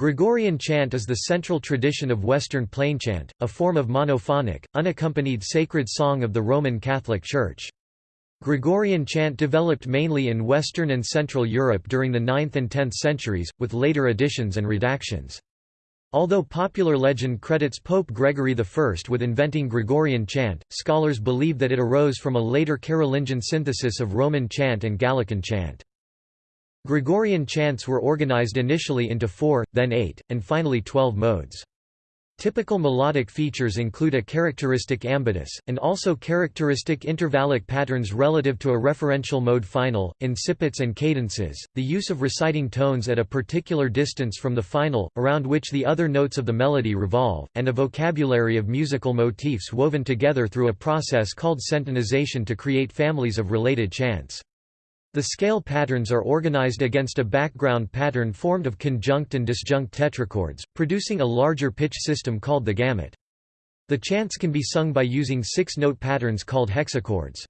Gregorian chant is the central tradition of Western plainchant, a form of monophonic, unaccompanied sacred song of the Roman Catholic Church. Gregorian chant developed mainly in Western and Central Europe during the 9th and 10th centuries, with later additions and redactions. Although popular legend credits Pope Gregory I with inventing Gregorian chant, scholars believe that it arose from a later Carolingian synthesis of Roman chant and Gallican chant. Gregorian chants were organized initially into four, then eight, and finally twelve modes. Typical melodic features include a characteristic ambitus, and also characteristic intervallic patterns relative to a referential mode final, incipits and cadences, the use of reciting tones at a particular distance from the final, around which the other notes of the melody revolve, and a vocabulary of musical motifs woven together through a process called centonization to create families of related chants. The scale patterns are organized against a background pattern formed of conjunct and disjunct tetrachords, producing a larger pitch system called the gamut. The chants can be sung by using six-note patterns called hexachords.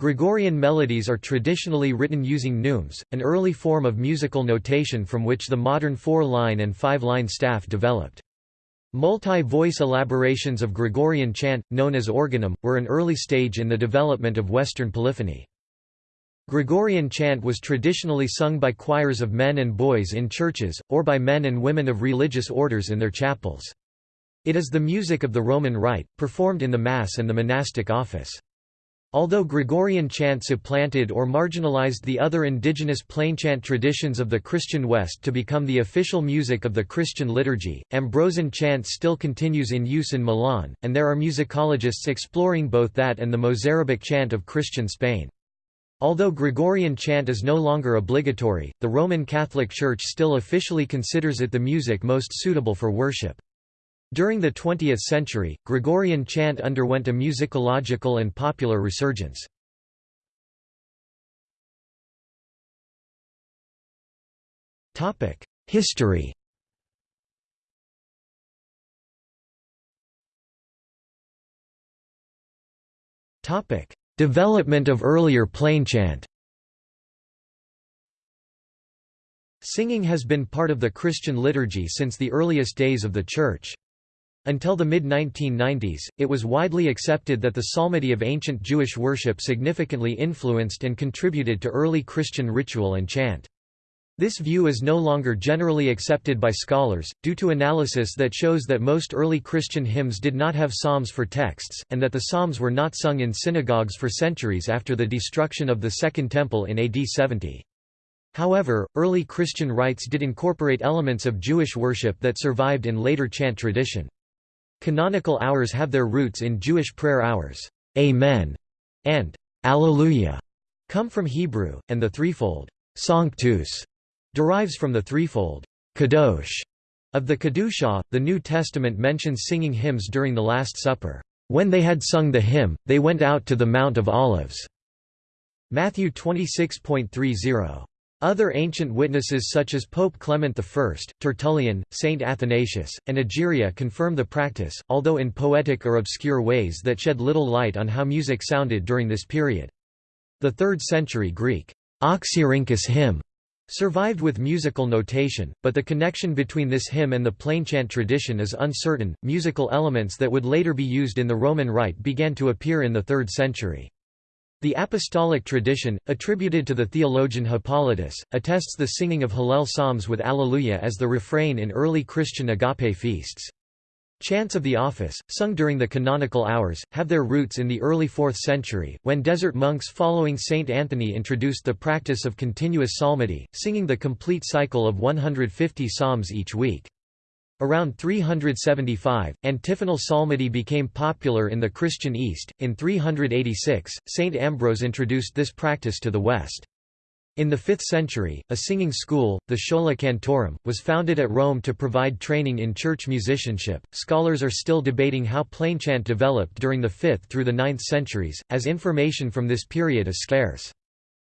Gregorian melodies are traditionally written using neumes, an early form of musical notation from which the modern four-line and five-line staff developed. Multi-voice elaborations of Gregorian chant, known as organum, were an early stage in the development of Western polyphony. Gregorian chant was traditionally sung by choirs of men and boys in churches, or by men and women of religious orders in their chapels. It is the music of the Roman Rite, performed in the Mass and the monastic office. Although Gregorian chant supplanted or marginalized the other indigenous plainchant traditions of the Christian West to become the official music of the Christian liturgy, Ambrosian chant still continues in use in Milan, and there are musicologists exploring both that and the Mozarabic chant of Christian Spain. Although Gregorian chant is no longer obligatory, the Roman Catholic Church still officially considers it the music most suitable for worship. During the 20th century, Gregorian chant underwent a musicological and popular resurgence. History Topic: Development of earlier plainchant Singing has been part of the Christian liturgy since the earliest days of the Church. Until the mid-1990s, it was widely accepted that the psalmody of ancient Jewish worship significantly influenced and contributed to early Christian ritual and chant. This view is no longer generally accepted by scholars, due to analysis that shows that most early Christian hymns did not have psalms for texts, and that the psalms were not sung in synagogues for centuries after the destruction of the Second Temple in AD 70. However, early Christian rites did incorporate elements of Jewish worship that survived in later chant tradition. Canonical hours have their roots in Jewish prayer hours, Amen, and Alleluia, come from Hebrew, and the threefold Sanctus derives from the threefold kadosh of the Kedusha. The New Testament mentions singing hymns during the Last Supper. When they had sung the hymn, they went out to the Mount of Olives. Matthew 26.30. Other ancient witnesses such as Pope Clement I, Tertullian, Saint Athanasius, and Egeria confirm the practice, although in poetic or obscure ways that shed little light on how music sounded during this period. The 3rd century Greek Oxyrhynchus hymn survived with musical notation, but the connection between this hymn and the plainchant tradition is uncertain. Musical elements that would later be used in the Roman Rite began to appear in the 3rd century. The apostolic tradition, attributed to the theologian Hippolytus, attests the singing of Hallel psalms with Alleluia as the refrain in early Christian agape feasts. Chants of the office, sung during the canonical hours, have their roots in the early 4th century, when desert monks following Saint Anthony introduced the practice of continuous psalmody, singing the complete cycle of 150 psalms each week. Around 375, antiphonal psalmody became popular in the Christian East. In 386, Saint Ambrose introduced this practice to the West. In the 5th century, a singing school, the Schola Cantorum, was founded at Rome to provide training in church musicianship. Scholars are still debating how plainchant developed during the 5th through the 9th centuries, as information from this period is scarce.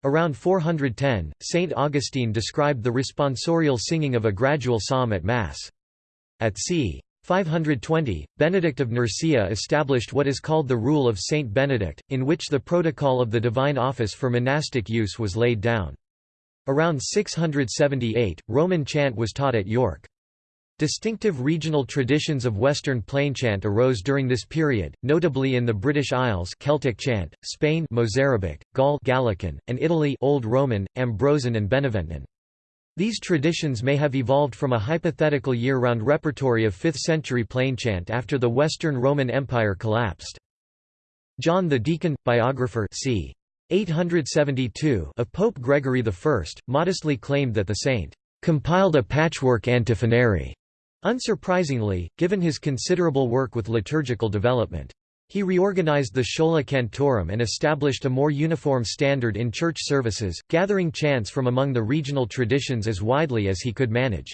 Around 410, St. Augustine described the responsorial singing of a gradual psalm at Mass. At c. 520, Benedict of Nursia established what is called the Rule of Saint Benedict, in which the protocol of the divine office for monastic use was laid down. Around 678, Roman chant was taught at York. Distinctive regional traditions of Western plainchant arose during this period, notably in the British Isles Celtic chant, Spain Mozarabic, Gaul Gallican, and Italy Old Roman, Ambrosian and Beneventan. These traditions may have evolved from a hypothetical year-round repertory of 5th-century plainchant after the Western Roman Empire collapsed. John the Deacon, biographer c. 872 of Pope Gregory I, modestly claimed that the saint compiled a patchwork antiphonary Unsurprisingly, given his considerable work with liturgical development. He reorganized the Schola Cantorum and established a more uniform standard in church services, gathering chants from among the regional traditions as widely as he could manage.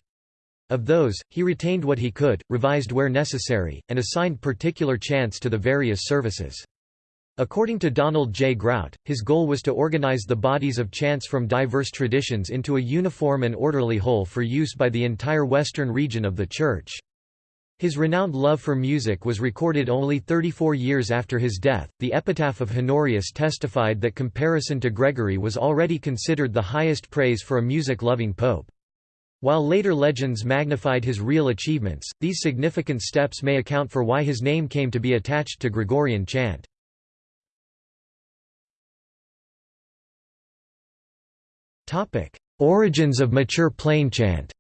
Of those, he retained what he could, revised where necessary, and assigned particular chants to the various services. According to Donald J. Grout, his goal was to organize the bodies of chants from diverse traditions into a uniform and orderly whole for use by the entire western region of the Church. His renowned love for music was recorded only 34 years after his death. The epitaph of Honorius testified that comparison to Gregory was already considered the highest praise for a music loving pope. While later legends magnified his real achievements, these significant steps may account for why his name came to be attached to Gregorian chant. Origins of mature plainchant.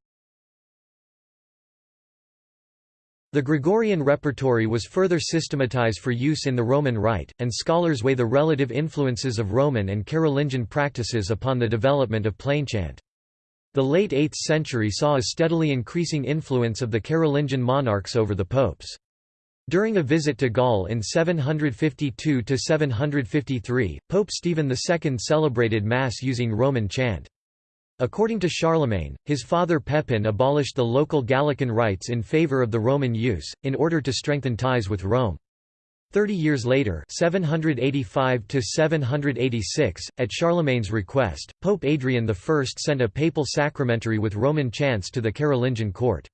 The Gregorian repertory was further systematized for use in the Roman Rite, and scholars weigh the relative influences of Roman and Carolingian practices upon the development of plainchant. The late 8th century saw a steadily increasing influence of the Carolingian monarchs over the popes. During a visit to Gaul in 752–753, Pope Stephen II celebrated Mass using Roman chant. According to Charlemagne, his father Pepin abolished the local Gallican rites in favour of the Roman use, in order to strengthen ties with Rome. Thirty years later 785 at Charlemagne's request, Pope Adrian I sent a papal sacramentary with Roman chants to the Carolingian court.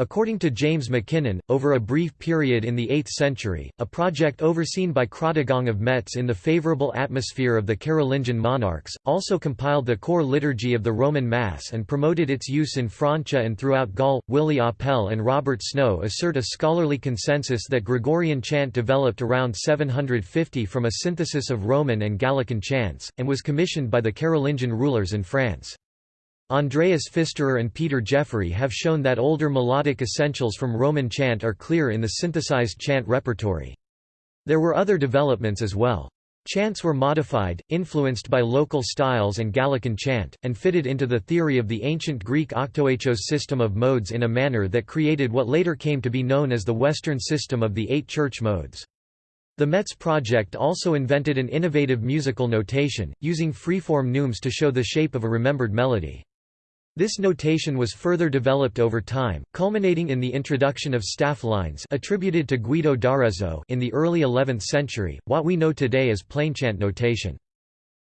According to James McKinnon, over a brief period in the 8th century, a project overseen by Chrodegang of Metz in the favourable atmosphere of the Carolingian monarchs, also compiled the core liturgy of the Roman Mass and promoted its use in Francia and throughout Gaul. Willi Apel and Robert Snow assert a scholarly consensus that Gregorian chant developed around 750 from a synthesis of Roman and Gallican chants, and was commissioned by the Carolingian rulers in France. Andreas Pfisterer and Peter Jeffrey have shown that older melodic essentials from Roman chant are clear in the synthesized chant repertory. There were other developments as well. Chants were modified, influenced by local styles and Gallican chant, and fitted into the theory of the ancient Greek octoechos system of modes in a manner that created what later came to be known as the Western system of the eight church modes. The Metz project also invented an innovative musical notation, using freeform neumes to show the shape of a remembered melody. This notation was further developed over time, culminating in the introduction of staff lines attributed to Guido d'Arezzo in the early 11th century, what we know today as plainchant notation.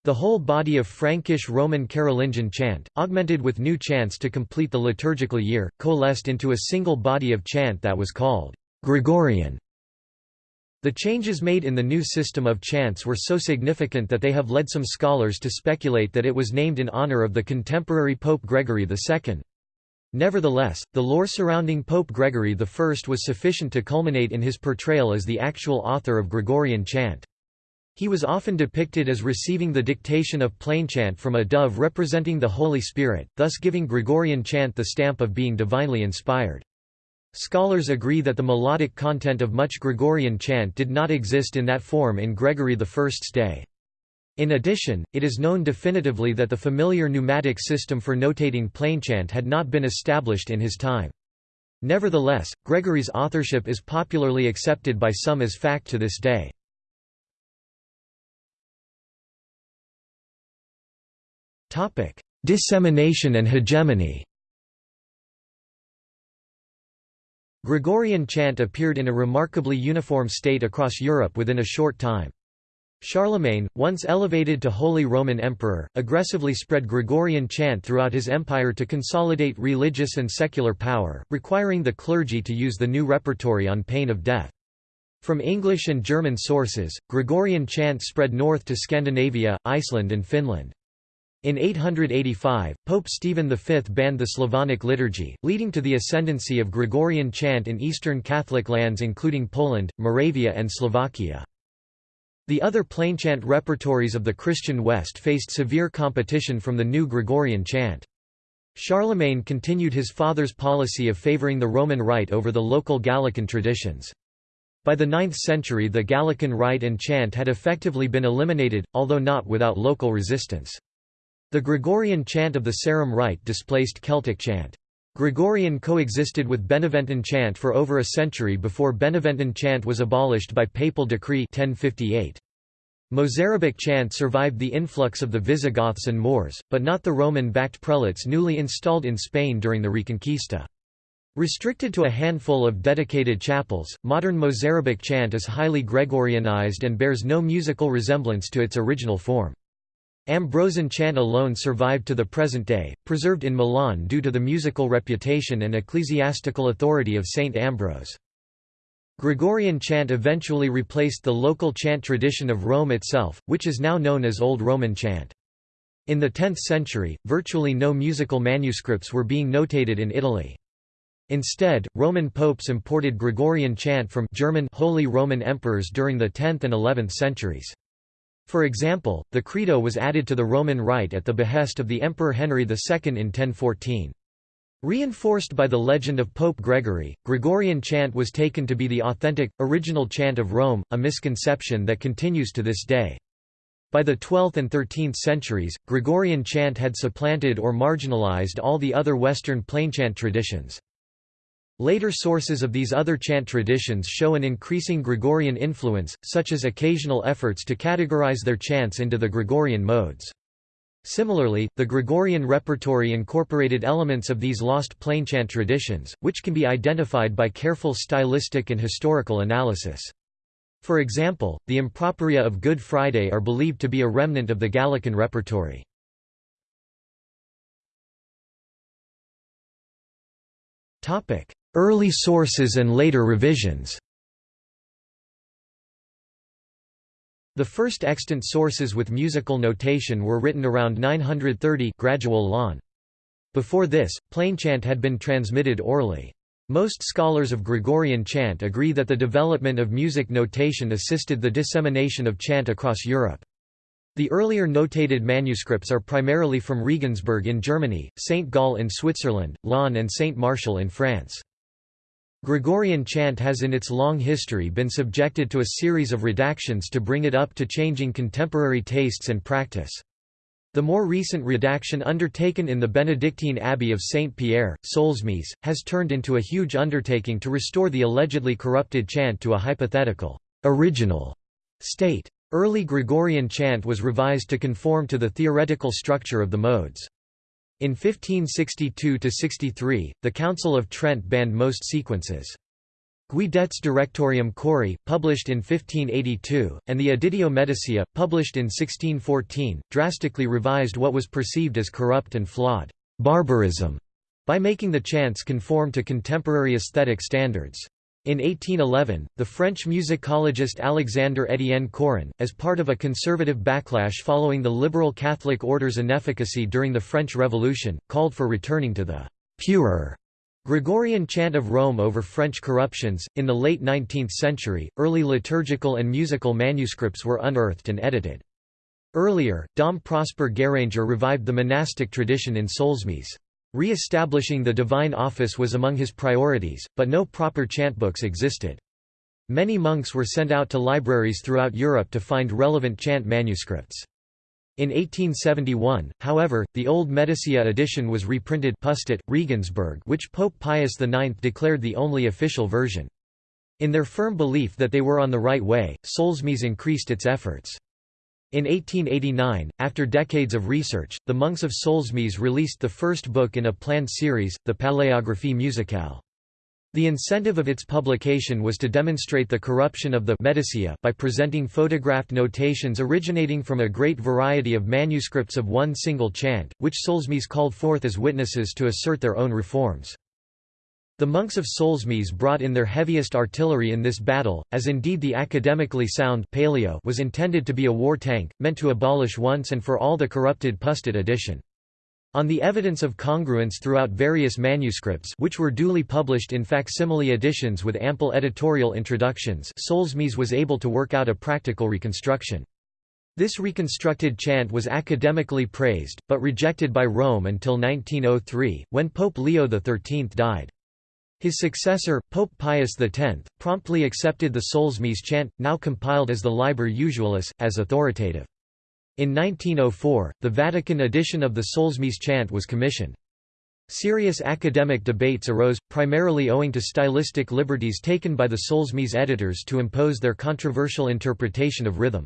The whole body of Frankish Roman Carolingian chant, augmented with new chants to complete the liturgical year, coalesced into a single body of chant that was called Gregorian. The changes made in the new system of chants were so significant that they have led some scholars to speculate that it was named in honor of the contemporary Pope Gregory II. Nevertheless, the lore surrounding Pope Gregory I was sufficient to culminate in his portrayal as the actual author of Gregorian chant. He was often depicted as receiving the dictation of plainchant from a dove representing the Holy Spirit, thus giving Gregorian chant the stamp of being divinely inspired. Scholars agree that the melodic content of much Gregorian chant did not exist in that form in Gregory I's day. In addition, it is known definitively that the familiar neumatic system for notating plainchant had not been established in his time. Nevertheless, Gregory's authorship is popularly accepted by some as fact to this day. Dissemination and hegemony Gregorian chant appeared in a remarkably uniform state across Europe within a short time. Charlemagne, once elevated to Holy Roman Emperor, aggressively spread Gregorian chant throughout his empire to consolidate religious and secular power, requiring the clergy to use the new repertory on pain of death. From English and German sources, Gregorian chant spread north to Scandinavia, Iceland and Finland. In 885, Pope Stephen V banned the Slavonic liturgy, leading to the ascendancy of Gregorian chant in Eastern Catholic lands including Poland, Moravia and Slovakia. The other plainchant repertories of the Christian West faced severe competition from the new Gregorian chant. Charlemagne continued his father's policy of favoring the Roman Rite over the local Gallican traditions. By the 9th century the Gallican rite and chant had effectively been eliminated, although not without local resistance. The Gregorian chant of the Sarum Rite displaced Celtic chant. Gregorian coexisted with Beneventan chant for over a century before Beneventan chant was abolished by papal decree 1058. Mozarabic chant survived the influx of the Visigoths and Moors, but not the Roman-backed prelates newly installed in Spain during the Reconquista. Restricted to a handful of dedicated chapels, modern Mozarabic chant is highly Gregorianized and bears no musical resemblance to its original form. Ambrosian chant alone survived to the present day, preserved in Milan due to the musical reputation and ecclesiastical authority of Saint Ambrose. Gregorian chant eventually replaced the local chant tradition of Rome itself, which is now known as Old Roman chant. In the 10th century, virtually no musical manuscripts were being notated in Italy. Instead, Roman popes imported Gregorian chant from German Holy Roman Emperors during the 10th and 11th centuries. For example, the Credo was added to the Roman Rite at the behest of the Emperor Henry II in 1014. Reinforced by the legend of Pope Gregory, Gregorian chant was taken to be the authentic, original chant of Rome, a misconception that continues to this day. By the 12th and 13th centuries, Gregorian chant had supplanted or marginalized all the other Western plainchant traditions. Later sources of these other chant traditions show an increasing Gregorian influence, such as occasional efforts to categorize their chants into the Gregorian modes. Similarly, the Gregorian repertory incorporated elements of these lost plainchant traditions, which can be identified by careful stylistic and historical analysis. For example, the improperia of Good Friday are believed to be a remnant of the Gallican repertory. Early sources and later revisions The first extant sources with musical notation were written around 930 gradual Laon. Before this, plain chant had been transmitted orally. Most scholars of Gregorian chant agree that the development of music notation assisted the dissemination of chant across Europe. The earlier notated manuscripts are primarily from Regensburg in Germany, St. Gall in Switzerland, Laon and St. Martial in France. Gregorian chant has in its long history been subjected to a series of redactions to bring it up to changing contemporary tastes and practice. The more recent redaction undertaken in the Benedictine Abbey of Saint Pierre, Solesmes, has turned into a huge undertaking to restore the allegedly corrupted chant to a hypothetical, original state. Early Gregorian chant was revised to conform to the theoretical structure of the modes. In 1562–63, the Council of Trent banned most sequences. Guidet's Directorium Chori, published in 1582, and the Editio Medicia, published in 1614, drastically revised what was perceived as corrupt and flawed barbarism by making the chants conform to contemporary aesthetic standards. In 1811, the French musicologist Alexandre Étienne Choron, as part of a conservative backlash following the liberal Catholic order's inefficacy during the French Revolution, called for returning to the purer Gregorian chant of Rome over French corruptions. In the late 19th century, early liturgical and musical manuscripts were unearthed and edited. Earlier, Dom Prosper Guéranger revived the monastic tradition in Solesmes. Re-establishing the divine office was among his priorities, but no proper chantbooks existed. Many monks were sent out to libraries throughout Europe to find relevant chant manuscripts. In 1871, however, the old Medicia edition was reprinted Pustet, Regensburg which Pope Pius IX declared the only official version. In their firm belief that they were on the right way, Solesmes increased its efforts. In 1889, after decades of research, the monks of Solesmes released the first book in a planned series, the Paléographie musicale. The incentive of its publication was to demonstrate the corruption of the Medicia by presenting photographed notations originating from a great variety of manuscripts of one single chant, which Solesmes called forth as witnesses to assert their own reforms. The monks of Solesmes brought in their heaviest artillery in this battle, as indeed the academically sound Paléo was intended to be a war tank, meant to abolish once and for all the corrupted Pustet edition. On the evidence of congruence throughout various manuscripts which were duly published in facsimile editions with ample editorial introductions Solesmes was able to work out a practical reconstruction. This reconstructed chant was academically praised, but rejected by Rome until 1903, when Pope Leo XIII died. His successor, Pope Pius X, promptly accepted the Solesmes chant, now compiled as the Liber Usualis, as authoritative. In 1904, the Vatican edition of the Solesmes chant was commissioned. Serious academic debates arose, primarily owing to stylistic liberties taken by the Solesmes editors to impose their controversial interpretation of rhythm.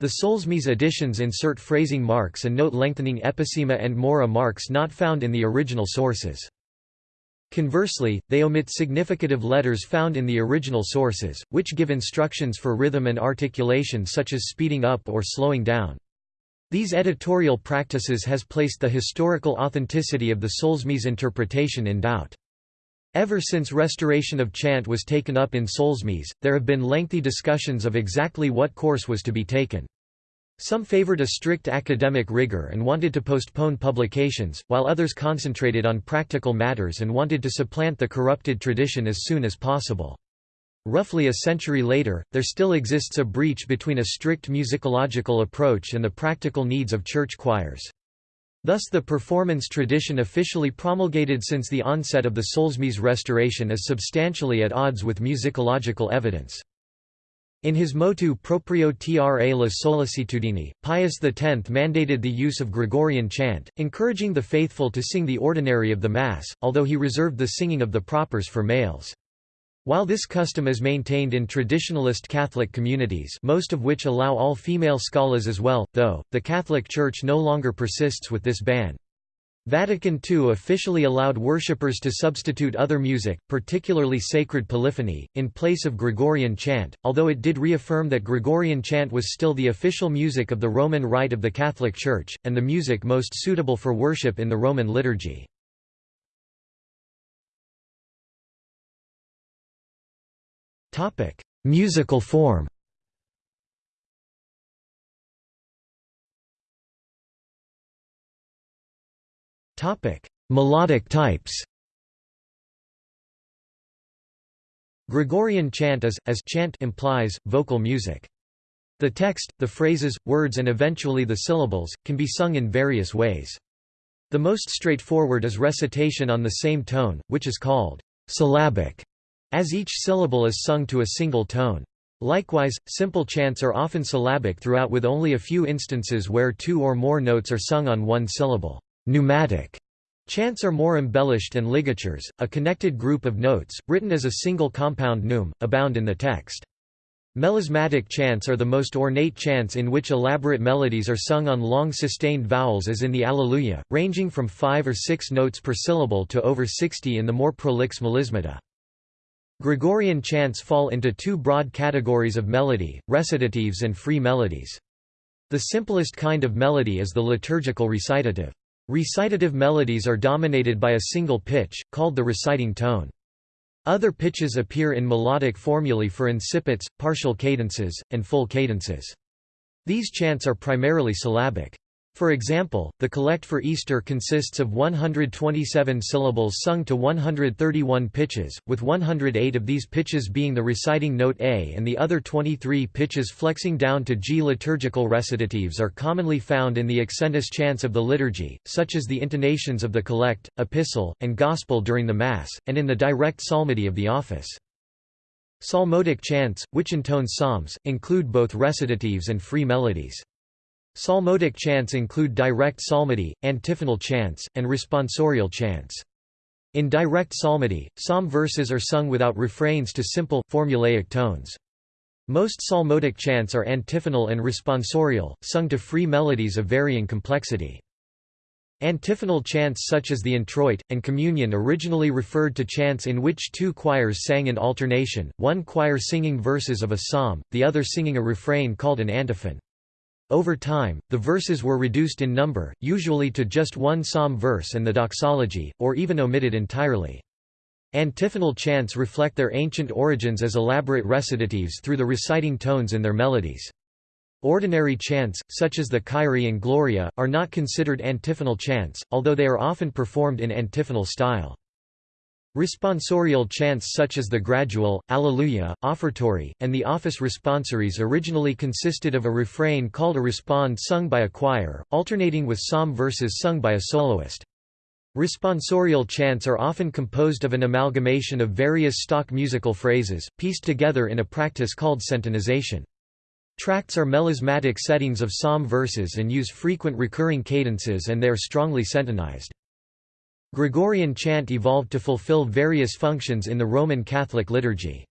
The Solesmes editions insert phrasing marks and note-lengthening episema and mora marks not found in the original sources. Conversely, they omit significative letters found in the original sources, which give instructions for rhythm and articulation such as speeding up or slowing down. These editorial practices has placed the historical authenticity of the Solesmes interpretation in doubt. Ever since restoration of chant was taken up in Solesmes, there have been lengthy discussions of exactly what course was to be taken. Some favored a strict academic rigor and wanted to postpone publications, while others concentrated on practical matters and wanted to supplant the corrupted tradition as soon as possible. Roughly a century later, there still exists a breach between a strict musicological approach and the practical needs of church choirs. Thus the performance tradition officially promulgated since the onset of the Solesmes restoration is substantially at odds with musicological evidence. In his motu proprio tra le sollecitudini, Pius X mandated the use of Gregorian chant, encouraging the faithful to sing the ordinary of the Mass, although he reserved the singing of the propers for males. While this custom is maintained in traditionalist Catholic communities most of which allow all female scholars as well, though, the Catholic Church no longer persists with this ban. Vatican II officially allowed worshippers to substitute other music, particularly sacred polyphony, in place of Gregorian chant, although it did reaffirm that Gregorian chant was still the official music of the Roman Rite of the Catholic Church, and the music most suitable for worship in the Roman liturgy. Musical form Melodic types. Gregorian chant is, as chant implies, vocal music. The text, the phrases, words and eventually the syllables, can be sung in various ways. The most straightforward is recitation on the same tone, which is called syllabic, as each syllable is sung to a single tone. Likewise, simple chants are often syllabic throughout with only a few instances where two or more notes are sung on one syllable. Neumatic chants are more embellished and ligatures, a connected group of notes, written as a single compound neume, abound in the text. Melismatic chants are the most ornate chants in which elaborate melodies are sung on long sustained vowels as in the Alleluia, ranging from five or six notes per syllable to over sixty in the more prolix melismata. Gregorian chants fall into two broad categories of melody, recitatives and free melodies. The simplest kind of melody is the liturgical recitative. Recitative melodies are dominated by a single pitch, called the reciting tone. Other pitches appear in melodic formulae for incipits, partial cadences, and full cadences. These chants are primarily syllabic. For example, the collect for Easter consists of 127 syllables sung to 131 pitches, with 108 of these pitches being the reciting note A and the other 23 pitches flexing down to G. Liturgical recitatives are commonly found in the accentus chants of the liturgy, such as the intonations of the collect, epistle, and gospel during the Mass, and in the direct psalmody of the office. Psalmodic chants, which intone psalms, include both recitatives and free melodies. Psalmodic chants include direct psalmody, antiphonal chants, and responsorial chants. In direct psalmody, psalm verses are sung without refrains to simple, formulaic tones. Most psalmodic chants are antiphonal and responsorial, sung to free melodies of varying complexity. Antiphonal chants such as the introit, and communion originally referred to chants in which two choirs sang in alternation, one choir singing verses of a psalm, the other singing a refrain called an antiphon. Over time, the verses were reduced in number, usually to just one psalm verse and the doxology, or even omitted entirely. Antiphonal chants reflect their ancient origins as elaborate recitatives through the reciting tones in their melodies. Ordinary chants, such as the Kyrie and Gloria, are not considered antiphonal chants, although they are often performed in antiphonal style. Responsorial chants such as the Gradual, Alleluia, Offertory, and the Office responsories originally consisted of a refrain called a respond sung by a choir, alternating with psalm verses sung by a soloist. Responsorial chants are often composed of an amalgamation of various stock musical phrases, pieced together in a practice called centonization. Tracts are melismatic settings of psalm verses and use frequent recurring cadences and they are strongly centonized. Gregorian chant evolved to fulfill various functions in the Roman Catholic liturgy.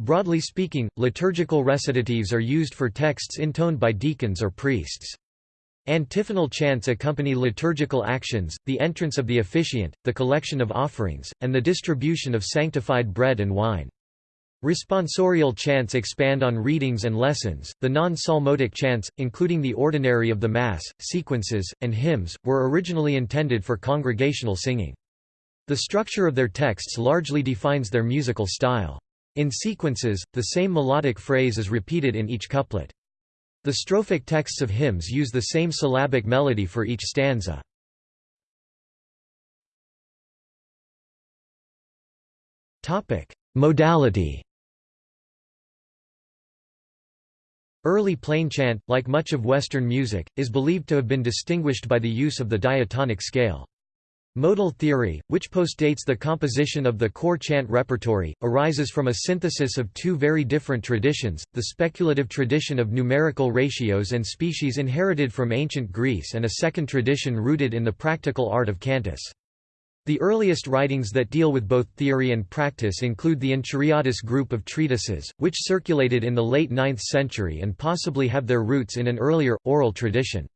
Broadly speaking, liturgical recitatives are used for texts intoned by deacons or priests. Antiphonal chants accompany liturgical actions, the entrance of the officiant, the collection of offerings, and the distribution of sanctified bread and wine. Responsorial chants expand on readings and lessons. The non psalmodic chants, including the ordinary of the Mass, sequences, and hymns, were originally intended for congregational singing. The structure of their texts largely defines their musical style. In sequences, the same melodic phrase is repeated in each couplet. The strophic texts of hymns use the same syllabic melody for each stanza. Modality Early plainchant, like much of Western music, is believed to have been distinguished by the use of the diatonic scale. Modal theory, which postdates the composition of the core chant repertory, arises from a synthesis of two very different traditions, the speculative tradition of numerical ratios and species inherited from ancient Greece and a second tradition rooted in the practical art of cantus. The earliest writings that deal with both theory and practice include the Enchiriadis group of treatises, which circulated in the late 9th century and possibly have their roots in an earlier, oral tradition.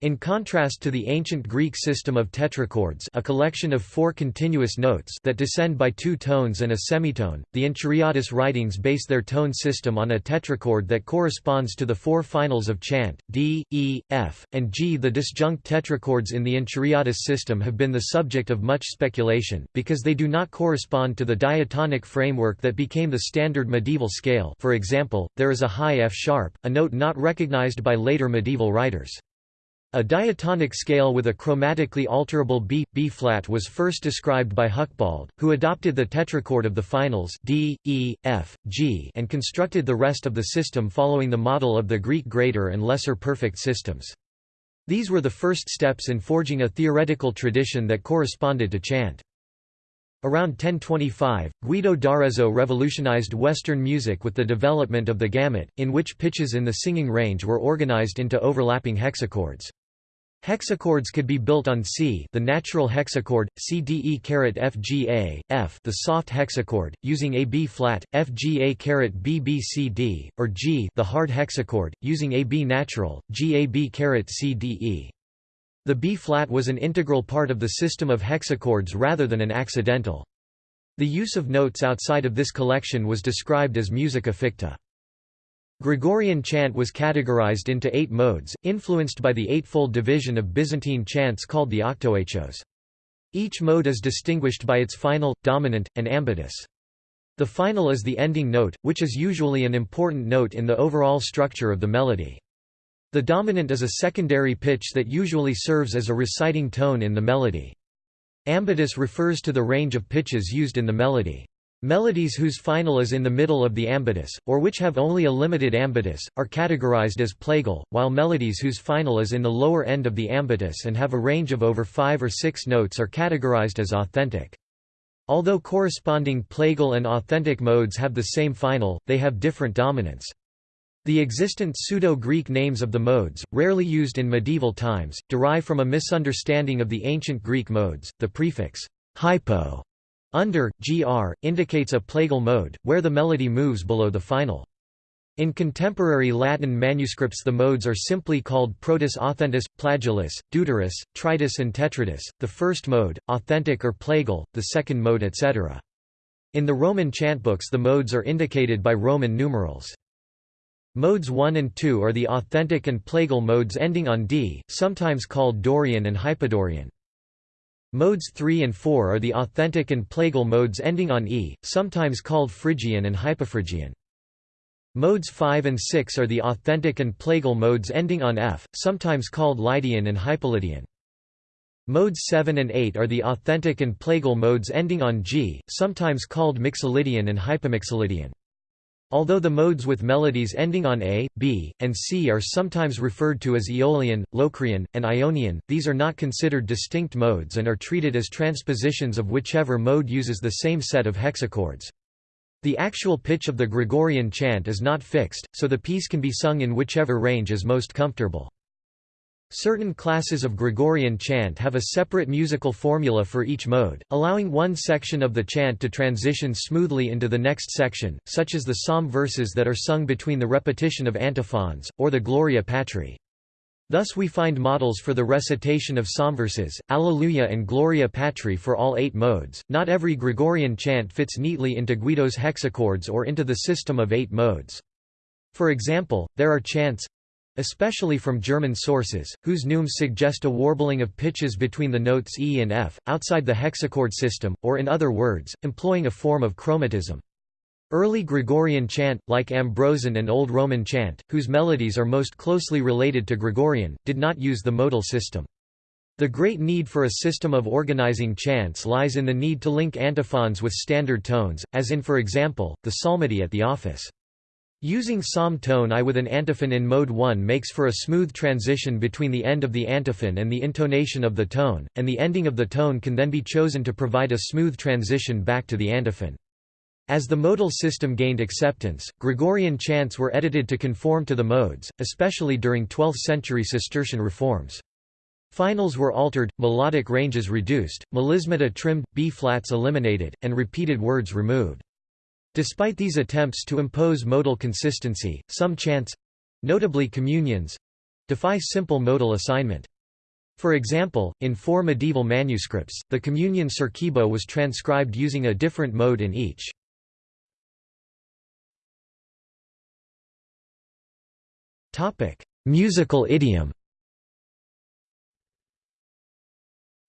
In contrast to the ancient Greek system of tetrachords a collection of four continuous notes that descend by two tones and a semitone, the Enchiriadis writings base their tone system on a tetrachord that corresponds to the four finals of chant, D, E, F, and G. The disjunct tetrachords in the Enchiriadis system have been the subject of much speculation, because they do not correspond to the diatonic framework that became the standard medieval scale for example, there is a high F-sharp, a note not recognized by later medieval writers. A diatonic scale with a chromatically alterable B, B-flat was first described by Hucbald, who adopted the tetrachord of the finals D, E, F, G and constructed the rest of the system following the model of the Greek greater and lesser perfect systems. These were the first steps in forging a theoretical tradition that corresponded to chant. Around 1025, Guido d'Arezzo revolutionized Western music with the development of the gamut, in which pitches in the singing range were organized into overlapping hexachords. Hexachords could be built on C the natural hexachord, CDE FGA, F the soft hexachord, using a B flat, FGA BBCD, or G the hard hexachord, using a B natural, GAB CDE. The B flat was an integral part of the system of hexachords rather than an accidental. The use of notes outside of this collection was described as musica ficta. Gregorian chant was categorized into eight modes, influenced by the eightfold division of Byzantine chants called the octoechos. Each mode is distinguished by its final, dominant, and ambitus. The final is the ending note, which is usually an important note in the overall structure of the melody. The dominant is a secondary pitch that usually serves as a reciting tone in the melody. Ambitus refers to the range of pitches used in the melody. Melodies whose final is in the middle of the ambitus, or which have only a limited ambitus, are categorized as plagal, while melodies whose final is in the lower end of the ambitus and have a range of over five or six notes are categorized as authentic. Although corresponding plagal and authentic modes have the same final, they have different dominants. The existent Pseudo-Greek names of the modes, rarely used in medieval times, derive from a misunderstanding of the ancient Greek modes. The prefix hypo under, gr, indicates a plagal mode, where the melody moves below the final. In contemporary Latin manuscripts the modes are simply called protus authentus, plagialis, deuterus, tritus and tetratus, the first mode, authentic or plagal, the second mode etc. In the Roman chantbooks the modes are indicated by Roman numerals. Modes 1 and 2 are the authentic and plagal modes ending on D, sometimes called Dorian and Hypodorian. Modes 3 and 4 are the authentic and plagal modes ending on e, sometimes called Phrygian and Hypophrygian. Modes 5 and 6 are the authentic and plagal modes ending on f, sometimes called Lydian and Hypolydian. Modes 7 and 8 are the authentic and plagal modes ending on g, sometimes called Mixolydian and Hypomixolydian. Although the modes with melodies ending on a, b, and c are sometimes referred to as Aeolian, Locrian, and Ionian, these are not considered distinct modes and are treated as transpositions of whichever mode uses the same set of hexachords. The actual pitch of the Gregorian chant is not fixed, so the piece can be sung in whichever range is most comfortable. Certain classes of Gregorian chant have a separate musical formula for each mode, allowing one section of the chant to transition smoothly into the next section, such as the psalm verses that are sung between the repetition of antiphons, or the Gloria Patri. Thus we find models for the recitation of psalm verses, Alleluia and Gloria Patri for all eight modes. Not every Gregorian chant fits neatly into Guido's hexachords or into the system of eight modes. For example, there are chants especially from German sources, whose neumes suggest a warbling of pitches between the notes E and F, outside the hexachord system, or in other words, employing a form of chromatism. Early Gregorian chant, like Ambrosian and Old Roman chant, whose melodies are most closely related to Gregorian, did not use the modal system. The great need for a system of organizing chants lies in the need to link antiphons with standard tones, as in for example, the psalmody at the office. Using psalm tone I with an antiphon in mode 1 makes for a smooth transition between the end of the antiphon and the intonation of the tone, and the ending of the tone can then be chosen to provide a smooth transition back to the antiphon. As the modal system gained acceptance, Gregorian chants were edited to conform to the modes, especially during 12th-century Cistercian reforms. Finals were altered, melodic ranges reduced, melismata trimmed, B-flats eliminated, and repeated words removed. Despite these attempts to impose modal consistency, some chants—notably communions—defy simple modal assignment. For example, in four medieval manuscripts, the communion Circuibo was transcribed using a different mode in each. Musical idiom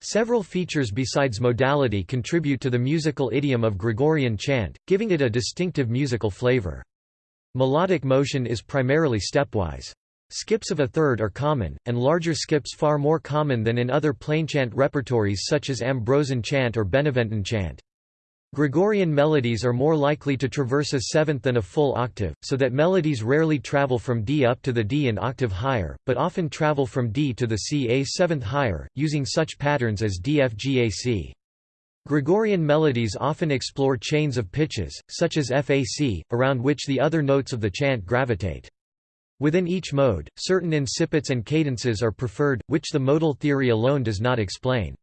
Several features besides modality contribute to the musical idiom of Gregorian chant, giving it a distinctive musical flavor. Melodic motion is primarily stepwise. Skips of a third are common, and larger skips far more common than in other plainchant repertories such as Ambrosian chant or Beneventan chant. Gregorian melodies are more likely to traverse a seventh than a full octave, so that melodies rarely travel from D up to the D an octave higher, but often travel from D to the C a seventh higher, using such patterns as DFGAC. Gregorian melodies often explore chains of pitches, such as FAC, around which the other notes of the chant gravitate. Within each mode, certain incipits and cadences are preferred, which the modal theory alone does not explain.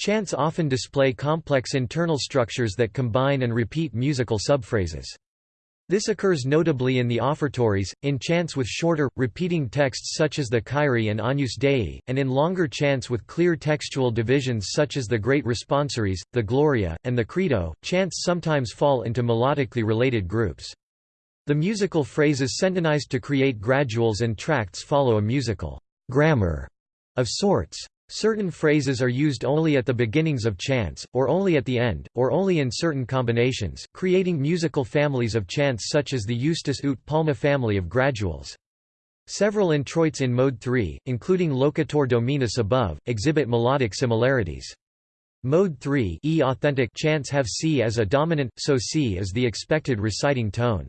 Chants often display complex internal structures that combine and repeat musical subphrases. This occurs notably in the offertories, in chants with shorter, repeating texts such as the Kyrie and Agnus Dei, and in longer chants with clear textual divisions such as the Great Responsories, the Gloria, and the Credo. Chants sometimes fall into melodically related groups. The musical phrases centonized to create graduals and tracts follow a musical grammar of sorts. Certain phrases are used only at the beginnings of chants, or only at the end, or only in certain combinations, creating musical families of chants such as the Iustus ut Palma family of graduals. Several introits in Mode 3, including Loquetur Dominus above, exhibit melodic similarities. Mode 3 e authentic chants have C as a dominant, so C is the expected reciting tone.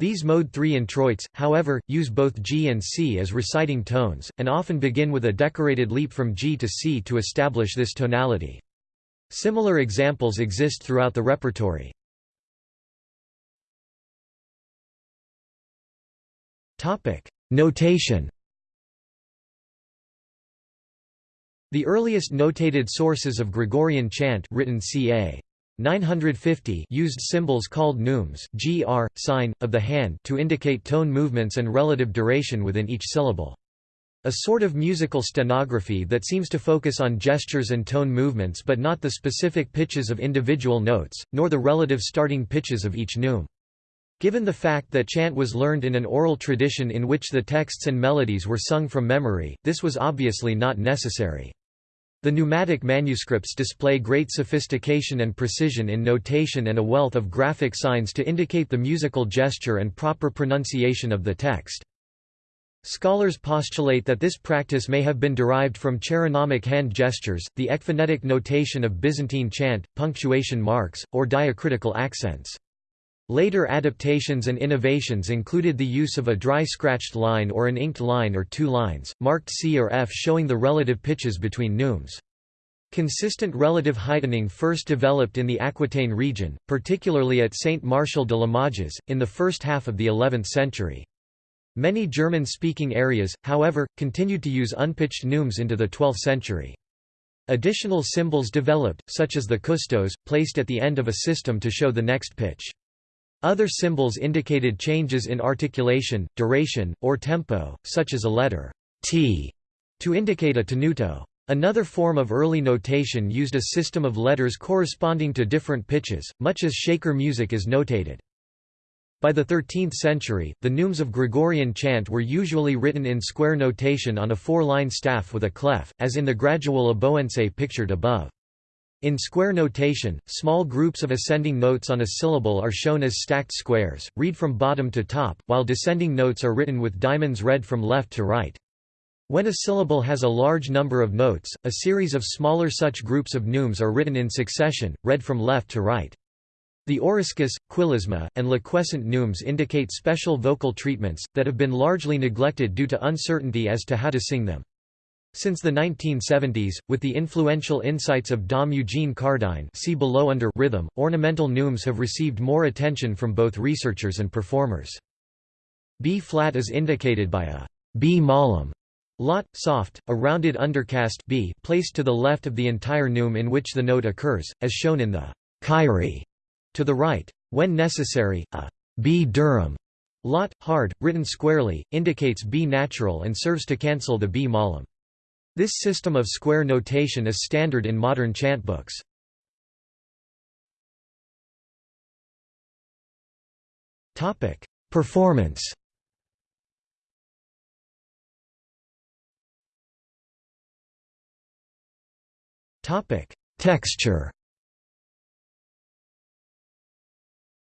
These mode 3 introits, however, use both G and C as reciting tones, and often begin with a decorated leap from G to C to establish this tonality. Similar examples exist throughout the repertory. Notation The earliest notated sources of Gregorian chant written ca. 950 used symbols called neumes gr, sign, of the hand to indicate tone movements and relative duration within each syllable. A sort of musical stenography that seems to focus on gestures and tone movements but not the specific pitches of individual notes, nor the relative starting pitches of each neume. Given the fact that chant was learned in an oral tradition in which the texts and melodies were sung from memory, this was obviously not necessary. The neumatic manuscripts display great sophistication and precision in notation and a wealth of graphic signs to indicate the musical gesture and proper pronunciation of the text. Scholars postulate that this practice may have been derived from cheironomic hand gestures, the ekphonetic notation of Byzantine chant, punctuation marks, or diacritical accents. Later adaptations and innovations included the use of a dry scratched line or an inked line or two lines, marked C or F showing the relative pitches between neumes. Consistent relative heightening first developed in the Aquitaine region, particularly at Saint Martial de Limoges, in the first half of the 11th century. Many German-speaking areas, however, continued to use unpitched neumes into the 12th century. Additional symbols developed, such as the custos, placed at the end of a system to show the next pitch. Other symbols indicated changes in articulation, duration, or tempo, such as a letter t to indicate a tenuto. Another form of early notation used a system of letters corresponding to different pitches, much as Shaker music is notated. By the 13th century, the neumes of Gregorian chant were usually written in square notation on a four-line staff with a clef, as in the gradual Aboense pictured above. In square notation, small groups of ascending notes on a syllable are shown as stacked squares, read from bottom to top, while descending notes are written with diamonds read from left to right. When a syllable has a large number of notes, a series of smaller such groups of neumes are written in succession, read from left to right. The oriscus, quilisma, and liquescent neumes indicate special vocal treatments, that have been largely neglected due to uncertainty as to how to sing them. Since the 1970s, with the influential insights of Dom Eugene Cardine see below under rhythm, ornamental neumes have received more attention from both researchers and performers. B-flat is indicated by a B mollum lot, soft, a rounded undercast B placed to the left of the entire neume in which the note occurs, as shown in the Kyrie to the right. When necessary, a B durum lot, hard, written squarely, indicates B natural and serves to cancel the B mollum. This system of square notation is standard in modern chantbooks. Topic: Performance Topic: Texture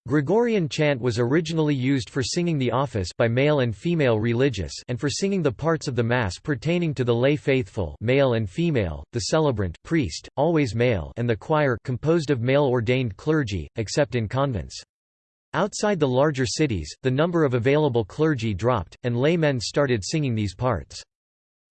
Gregorian chant was originally used for singing the office by male and female religious and for singing the parts of the Mass pertaining to the lay faithful male and female, the celebrant priest, always male and the choir composed of male-ordained clergy, except in convents. Outside the larger cities, the number of available clergy dropped, and laymen started singing these parts.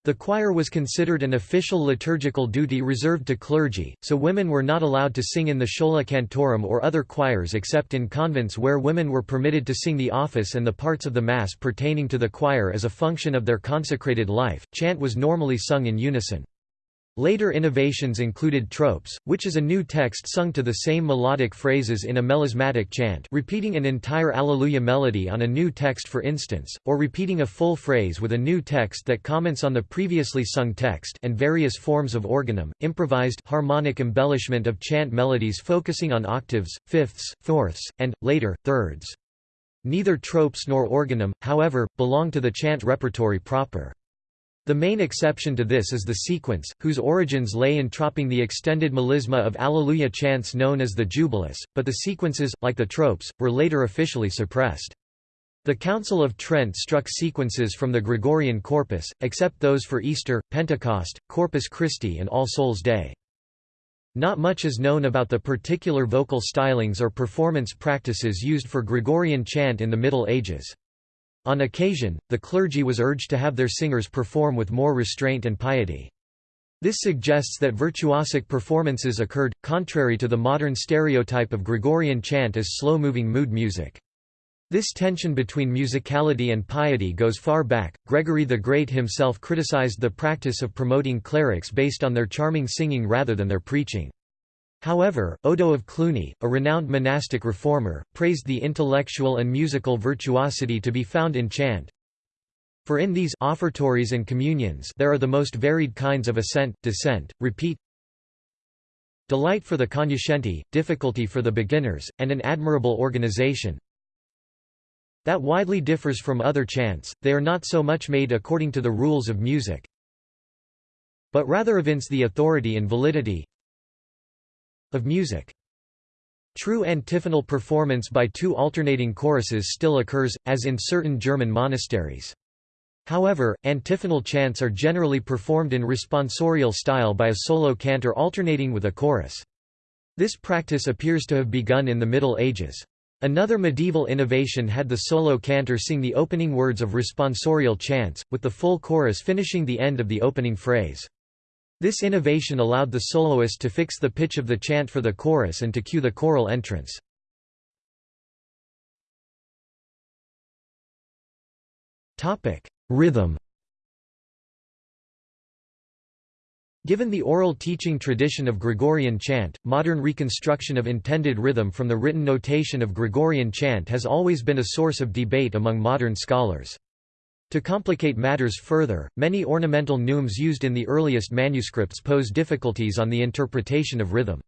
The choir was considered an official liturgical duty reserved to clergy, so women were not allowed to sing in the schola cantorum or other choirs except in convents where women were permitted to sing the office and the parts of the Mass pertaining to the choir as a function of their consecrated life. Chant was normally sung in unison. Later innovations included tropes, which is a new text sung to the same melodic phrases in a melismatic chant repeating an entire Alleluia melody on a new text for instance, or repeating a full phrase with a new text that comments on the previously sung text and various forms of organum, improvised harmonic embellishment of chant melodies focusing on octaves, fifths, fourths, and, later, thirds. Neither tropes nor organum, however, belong to the chant repertory proper. The main exception to this is the sequence, whose origins lay in tropping the extended melisma of Alleluia chants known as the Jubilus, but the sequences, like the tropes, were later officially suppressed. The Council of Trent struck sequences from the Gregorian corpus, except those for Easter, Pentecost, Corpus Christi and All Souls' Day. Not much is known about the particular vocal stylings or performance practices used for Gregorian chant in the Middle Ages. On occasion, the clergy was urged to have their singers perform with more restraint and piety. This suggests that virtuosic performances occurred, contrary to the modern stereotype of Gregorian chant as slow-moving mood music. This tension between musicality and piety goes far back. Gregory the Great himself criticized the practice of promoting clerics based on their charming singing rather than their preaching. However, Odo of Cluny, a renowned monastic reformer, praised the intellectual and musical virtuosity to be found in chant. For in these offertories and communions there are the most varied kinds of ascent, descent, repeat, delight for the cognoscenti, difficulty for the beginners, and an admirable organization. That widely differs from other chants, they are not so much made according to the rules of music, but rather evince the authority and validity of music. True antiphonal performance by two alternating choruses still occurs, as in certain German monasteries. However, antiphonal chants are generally performed in responsorial style by a solo cantor alternating with a chorus. This practice appears to have begun in the Middle Ages. Another medieval innovation had the solo cantor sing the opening words of responsorial chants, with the full chorus finishing the end of the opening phrase. This innovation allowed the soloist to fix the pitch of the chant for the chorus and to cue the choral entrance. Rhythm Given the oral teaching tradition of Gregorian chant, modern reconstruction of intended rhythm from the written notation of Gregorian chant has always been a source of debate among modern scholars. To complicate matters further, many ornamental neumes used in the earliest manuscripts pose difficulties on the interpretation of rhythm.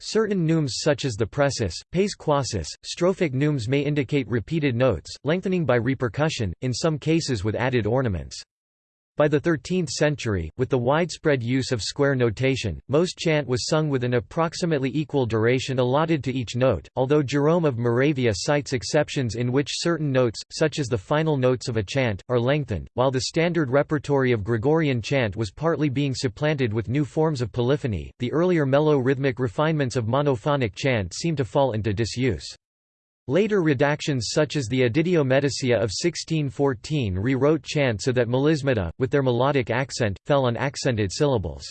Certain neumes such as the pressus, pes quassus, strophic neumes may indicate repeated notes, lengthening by repercussion, in some cases with added ornaments. By the 13th century, with the widespread use of square notation, most chant was sung with an approximately equal duration allotted to each note, although Jerome of Moravia cites exceptions in which certain notes, such as the final notes of a chant, are lengthened. While the standard repertory of Gregorian chant was partly being supplanted with new forms of polyphony, the earlier mellow rhythmic refinements of monophonic chant seem to fall into disuse. Later redactions such as the Editio Medicaea of 1614 rewrote chant so that melismata, with their melodic accent, fell on accented syllables.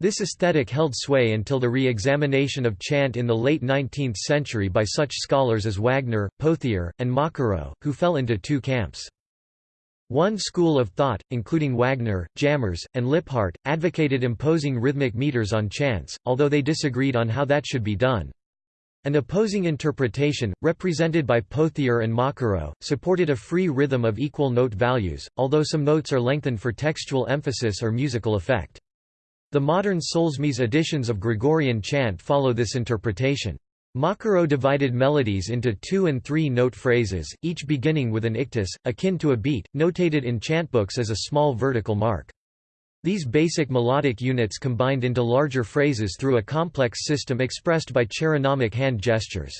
This aesthetic held sway until the re-examination of chant in the late 19th century by such scholars as Wagner, Pothier, and Mocquereau, who fell into two camps. One school of thought, including Wagner, Jammers, and Lipphardt, advocated imposing rhythmic meters on chants, although they disagreed on how that should be done. An opposing interpretation, represented by Pothier and Mocquereau, supported a free rhythm of equal note values, although some notes are lengthened for textual emphasis or musical effect. The modern Solesmes editions of Gregorian chant follow this interpretation. Mocquereau divided melodies into two- and three-note phrases, each beginning with an ictus, akin to a beat, notated in chantbooks as a small vertical mark. These basic melodic units combined into larger phrases through a complex system expressed by chironomic hand gestures.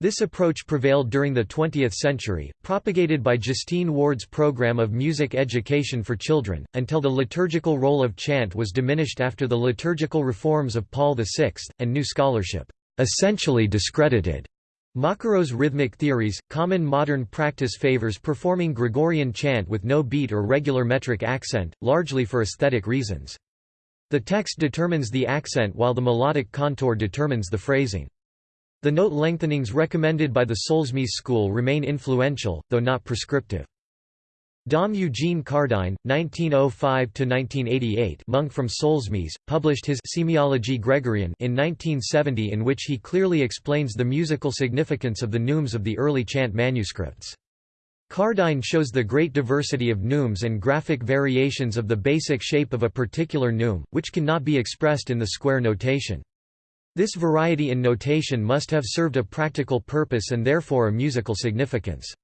This approach prevailed during the 20th century, propagated by Justine Ward's program of music education for children, until the liturgical role of chant was diminished after the liturgical reforms of Paul VI, and new scholarship essentially discredited Mocquereau's rhythmic theories, common modern practice favors performing Gregorian chant with no beat or regular metric accent, largely for aesthetic reasons. The text determines the accent while the melodic contour determines the phrasing. The note lengthenings recommended by the Solesmes school remain influential, though not prescriptive. Dom Eugene Cardine, 1905–1988 monk from Solesmes, published his Semiologie Gregorian in 1970 in which he clearly explains the musical significance of the neumes of the early chant manuscripts. Cardine shows the great diversity of neumes and graphic variations of the basic shape of a particular neume, which cannot be expressed in the square notation. This variety in notation must have served a practical purpose and therefore a musical significance.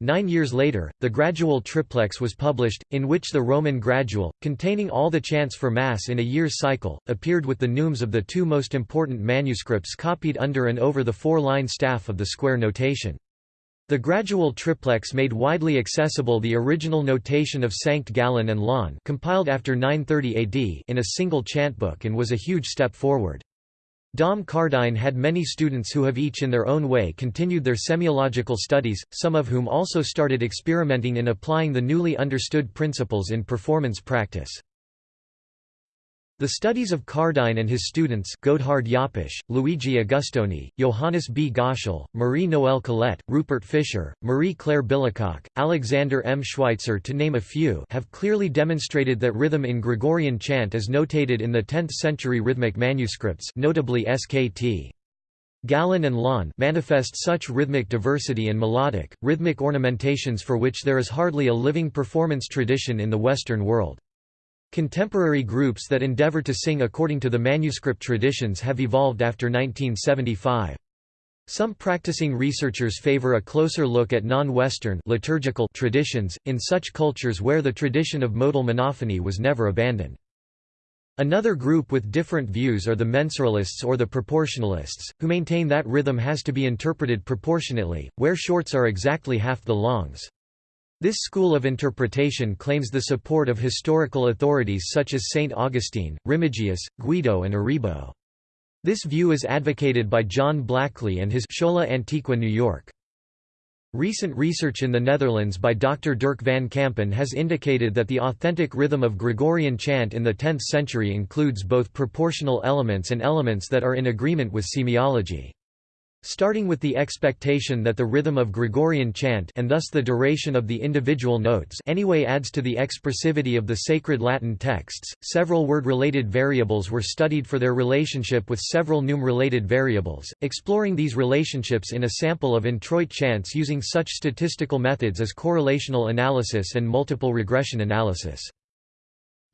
Nine years later, the Gradual Triplex was published, in which the Roman Gradual, containing all the chants for Mass in a year's cycle, appeared with the neumes of the two most important manuscripts copied under and over the four-line staff of the square notation. The Gradual Triplex made widely accessible the original notation of Sankt Gallen and Laon compiled after 930 AD in a single chantbook and was a huge step forward. Dom Cardine had many students who have each in their own way continued their semiological studies, some of whom also started experimenting in applying the newly understood principles in performance practice. The studies of Cardine and his students Godehard Joppich, Luigi Agustoni, Johannes B. Göschl, Marie-Noël Collet, Rupert Fischer, Marie-Claire Billecocq, Alexander M. Schweitzer to name a few have clearly demonstrated that rhythm in Gregorian chant is notated in the 10th-century rhythmic manuscripts notably SKT. Gallen and Laon manifest such rhythmic diversity and melodic, rhythmic ornamentations for which there is hardly a living performance tradition in the Western world. Contemporary groups that endeavor to sing according to the manuscript traditions have evolved after 1975. Some practicing researchers favor a closer look at non-Western liturgical traditions, in such cultures where the tradition of modal monophony was never abandoned. Another group with different views are the mensuralists or the proportionalists, who maintain that rhythm has to be interpreted proportionately, where shorts are exactly half the longs. This school of interpretation claims the support of historical authorities such as St. Augustine, Remigius, Guido and Aribo. This view is advocated by John Blackley and his Schola Antiqua New York. Recent research in the Netherlands by Dr. Dirk van Kampen has indicated that the authentic rhythm of Gregorian chant in the 10th century includes both proportional elements and elements that are in agreement with semiology. Starting with the expectation that the rhythm of Gregorian chant and thus the duration of the individual notes anyway adds to the expressivity of the sacred Latin texts, several word-related variables were studied for their relationship with several neume-related variables, exploring these relationships in a sample of introit chants using such statistical methods as correlational analysis and multiple regression analysis.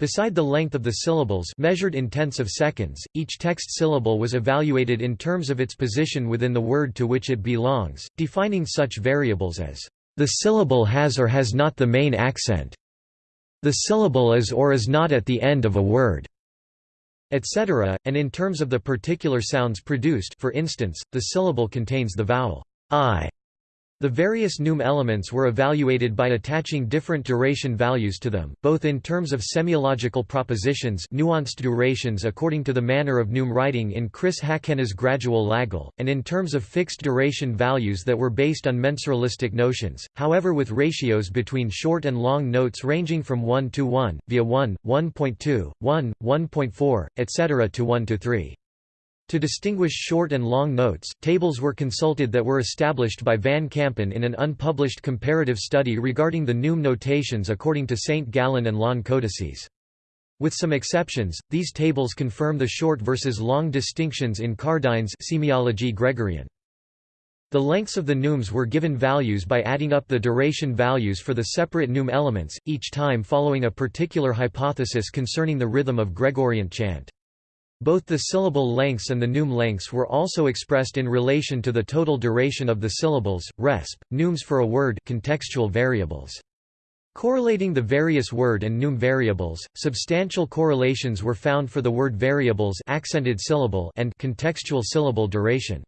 Beside the length of the syllables measured in tenths of seconds, each text syllable was evaluated in terms of its position within the word to which it belongs, defining such variables as the syllable has or has not the main accent. The syllable is or is not at the end of a word, etc., and in terms of the particular sounds produced for instance, the syllable contains the vowel i the various neume elements were evaluated by attaching different duration values to them, both in terms of semiological propositions nuanced durations according to the manner of neume writing in Chris Hakkennes' gradual Lagal, and in terms of fixed duration values that were based on mensuralistic notions, however with ratios between short and long notes ranging from 1 to 1, via 1, 1.2, 1, 1.4, etc. to 1 to 3. To distinguish short and long notes, tables were consulted that were established by Van Kampen in an unpublished comparative study regarding the neume notations according to St. Gallen and Laon codices. With some exceptions, these tables confirm the short versus long distinctions in Cardine's Semiologie Gregorian. The lengths of the neumes were given values by adding up the duration values for the separate neume elements, each time following a particular hypothesis concerning the rhythm of Gregorian chant. Both the syllable lengths and the neume lengths were also expressed in relation to the total duration of the syllables, resp. Neumes for a word contextual variables. Correlating the various word and neume variables, substantial correlations were found for the word variables accented syllable and contextual syllable duration.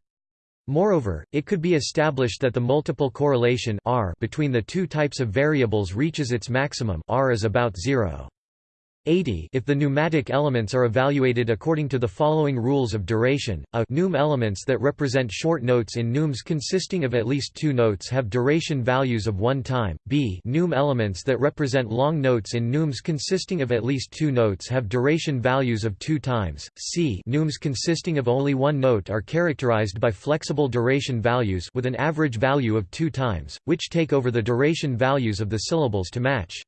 Moreover, it could be established that the multiple correlation R between the two types of variables reaches its maximum R is about 0. 80 if the neumatic elements are evaluated according to the following rules of duration, a neume elements that represent short notes in neumes consisting of at least two notes have duration values of one time, b neume elements that represent long notes in neumes consisting of at least two notes have duration values of two times, c neumes consisting of only one note are characterized by flexible duration values with an average value of two times, which take over the duration values of the syllables to match.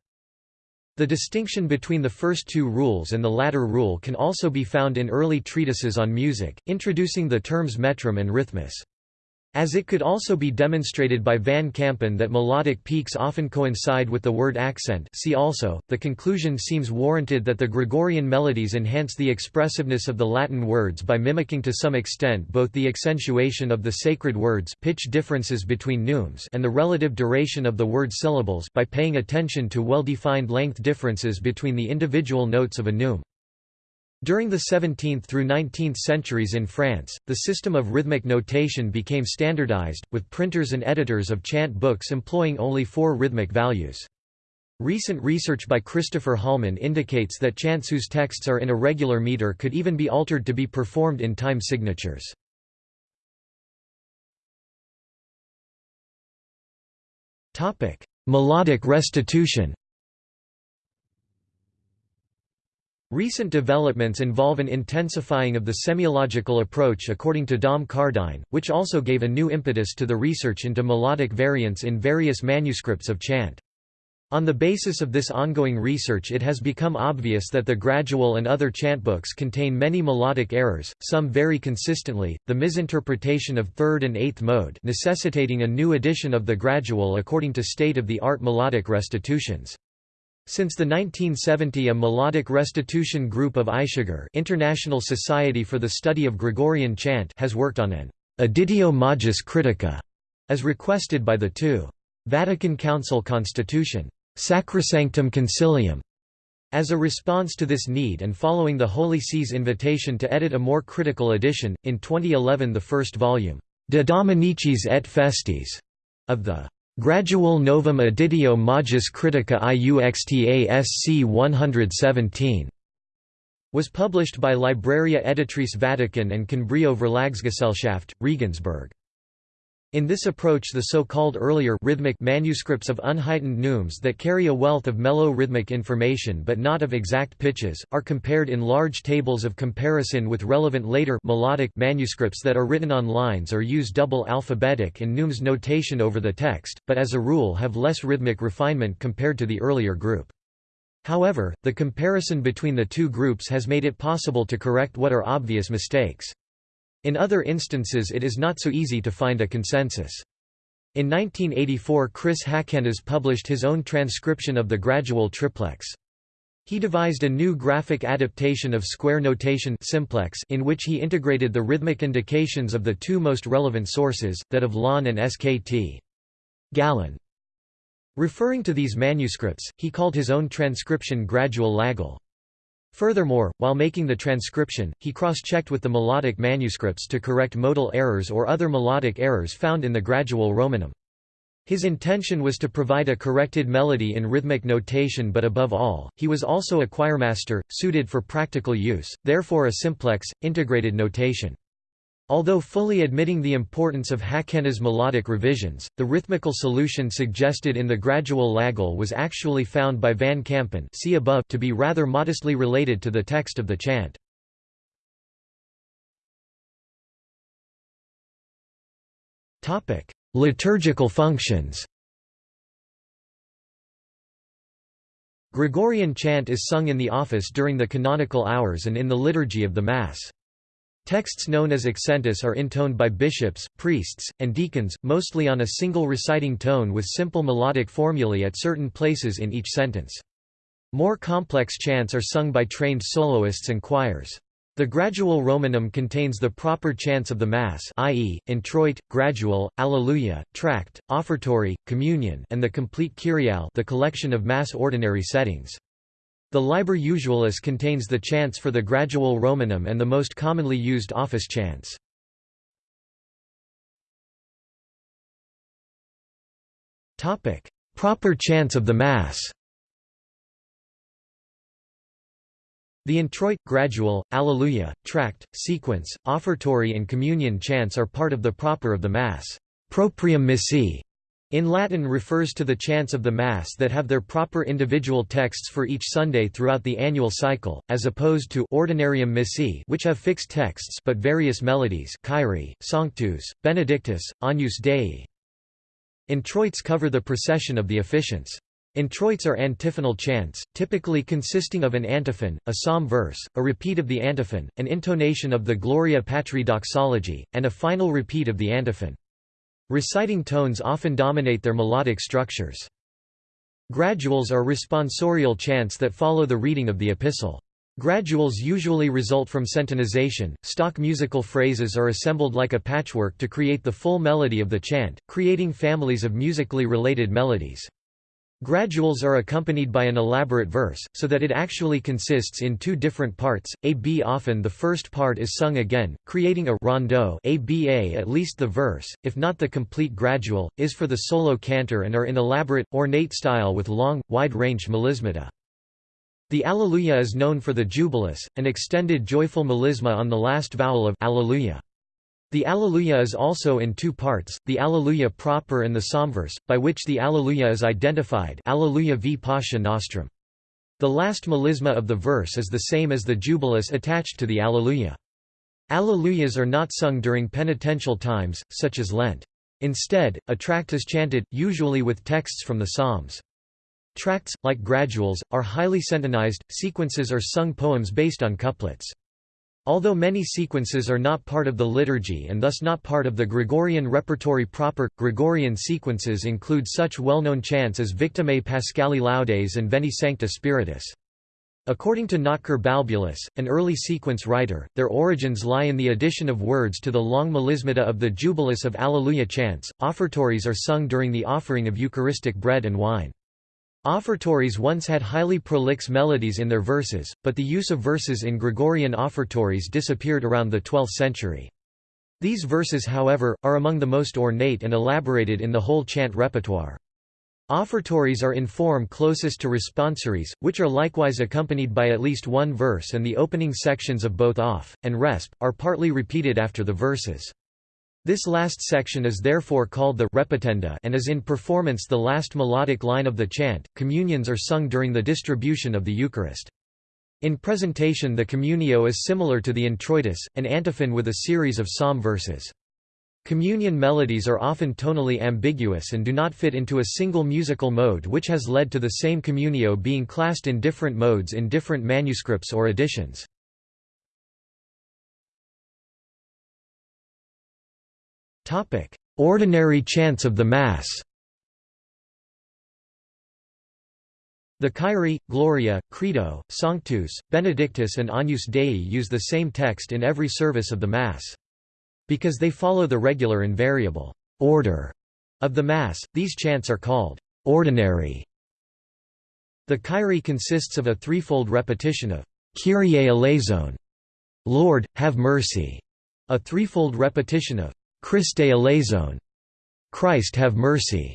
The distinction between the first two rules and the latter rule can also be found in early treatises on music, introducing the terms metrum and rhythmus. As it could also be demonstrated by Van Kampen that melodic peaks often coincide with the word accent see also, the conclusion seems warranted that the Gregorian melodies enhance the expressiveness of the Latin words by mimicking to some extent both the accentuation of the sacred words pitch differences between neumes and the relative duration of the word syllables by paying attention to well-defined length differences between the individual notes of a neume. During the 17th through 19th centuries in France, the system of rhythmic notation became standardized, with printers and editors of chant books employing only four rhythmic values. Recent research by Christopher Hallman indicates that chants whose texts are in a regular meter could even be altered to be performed in time signatures. Melodic restitution Recent developments involve an intensifying of the semiological approach according to Dom Cardine, which also gave a new impetus to the research into melodic variants in various manuscripts of chant. On the basis of this ongoing research it has become obvious that the gradual and other chant books contain many melodic errors, some very consistently, the misinterpretation of third and eighth mode necessitating a new edition of the gradual according to state-of-the-art melodic restitutions. Since the 1970 a melodic restitution group of AISCGre International Society for the Study of Gregorian Chant has worked on an Editio Magis Critica, as requested by the two. Vatican Council Constitution, Sacrosanctum Concilium, As a response to this need and following the Holy See's invitation to edit a more critical edition, in 2011 the first volume, De Dominicis et Festis, of the Gradual Novum Editio Magis Critica Iuxta Sc 117 was published by Libreria Editrice Vatican and ConBrio Verlagsgesellschaft, Regensburg. In this approach the so-called earlier rhythmic manuscripts of unheightened neumes that carry a wealth of mellow rhythmic information but not of exact pitches, are compared in large tables of comparison with relevant later melodic manuscripts that are written on lines or use double alphabetic and neumes notation over the text, but as a rule have less rhythmic refinement compared to the earlier group. However, the comparison between the two groups has made it possible to correct what are obvious mistakes. In other instances it is not so easy to find a consensus. In 1984 Chris Hakkennes published his own transcription of the gradual triplex. He devised a new graphic adaptation of square notation simplex in which he integrated the rhythmic indications of the two most relevant sources, that of Laon and SKT. Gallen. Referring to these manuscripts, he called his own transcription gradual Lagal. Furthermore, while making the transcription, he cross-checked with the melodic manuscripts to correct modal errors or other melodic errors found in the gradual Romanum. His intention was to provide a corrected melody in rhythmic notation but above all, he was also a choirmaster, suited for practical use, therefore a simplex, integrated notation. Although fully admitting the importance of Hakkennes' melodic revisions, the rhythmical solution suggested in the gradual Lagal was actually found by Van Kampen see above to be rather modestly related to the text of the chant. Liturgical functions Gregorian chant is sung in the office during the canonical hours and in the liturgy of the Mass. Texts known as accentus are intoned by bishops, priests, and deacons, mostly on a single reciting tone with simple melodic formulae at certain places in each sentence. More complex chants are sung by trained soloists and choirs. The gradual Romanum contains the proper chants of the Mass i.e., introit, gradual, Alleluia, tract, offertory, communion and the complete Kyriale the collection of Mass ordinary settings. The Liber Usualis contains the chants for the gradual Romanum and the most commonly used office chants. Proper chants of the Mass The introit, gradual, Alleluia, tract, sequence, offertory and communion chants are part of the proper of the Mass. Proprium missae in Latin refers to the chants of the Mass that have their proper individual texts for each Sunday throughout the annual cycle, as opposed to ordinarium missae which have fixed texts but various melodies Kyrie, Sanctus, Benedictus, Agnus Dei. Introits cover the procession of the officiants. Introits are antiphonal chants, typically consisting of an antiphon, a psalm verse, a repeat of the antiphon, an intonation of the Gloria Patri doxology, and a final repeat of the antiphon. Reciting tones often dominate their melodic structures. Graduals are responsorial chants that follow the reading of the epistle. Graduals usually result from centonization. Stock musical phrases are assembled like a patchwork to create the full melody of the chant, creating families of musically related melodies. Graduals are accompanied by an elaborate verse, so that it actually consists in two different parts, a b. Often the first part is sung again, creating a rondeau a b a. At least the verse, if not the complete gradual, is for the solo cantor and are in elaborate, ornate style with long, wide-range melismata. The Alleluia is known for the Jubilus, an extended joyful melisma on the last vowel of Alleluia. The Alleluia is also in two parts, the Alleluia proper and the Psalmverse, by which the Alleluia is identified Alleluia v Pascha Nostrum. The last melisma of the verse is the same as the Jubilus attached to the Alleluia. Alleluias are not sung during penitential times, such as Lent. Instead, a tract is chanted, usually with texts from the Psalms. Tracts, like graduals, are highly centonized, sequences are sung poems based on couplets. Although many sequences are not part of the liturgy and thus not part of the Gregorian repertory proper, Gregorian sequences include such well-known chants as Victimae Paschali Laudes and Veni Sancte Spiritus. According to Notker Balbulus, an early sequence writer, their origins lie in the addition of words to the long melismata of the Jubilus of Alleluia chants. Offertories are sung during the offering of Eucharistic bread and wine. Offertories once had highly prolix melodies in their verses, but the use of verses in Gregorian offertories disappeared around the 12th century. These verses however, are among the most ornate and elaborated in the whole chant repertoire. Offertories are in form closest to responsories, which are likewise accompanied by at least one verse and the opening sections of both off, and resp, are partly repeated after the verses. This last section is therefore called the repetenda and is in performance the last melodic line of the chant. Communions are sung during the distribution of the Eucharist. In presentation the communio is similar to the introitus, an antiphon with a series of psalm verses. Communion melodies are often tonally ambiguous and do not fit into a single musical mode which has led to the same communio being classed in different modes in different manuscripts or editions. Ordinary chants of the Mass The Kyrie, Gloria, Credo, Sanctus, Benedictus and Agnus Dei use the same text in every service of the Mass. Because they follow the regular invariable order of the Mass, these chants are called ordinary. The Kyrie consists of a threefold repetition of Kyrie eleison, Lord, have mercy, a threefold repetition of Christe eleison, Christ have mercy,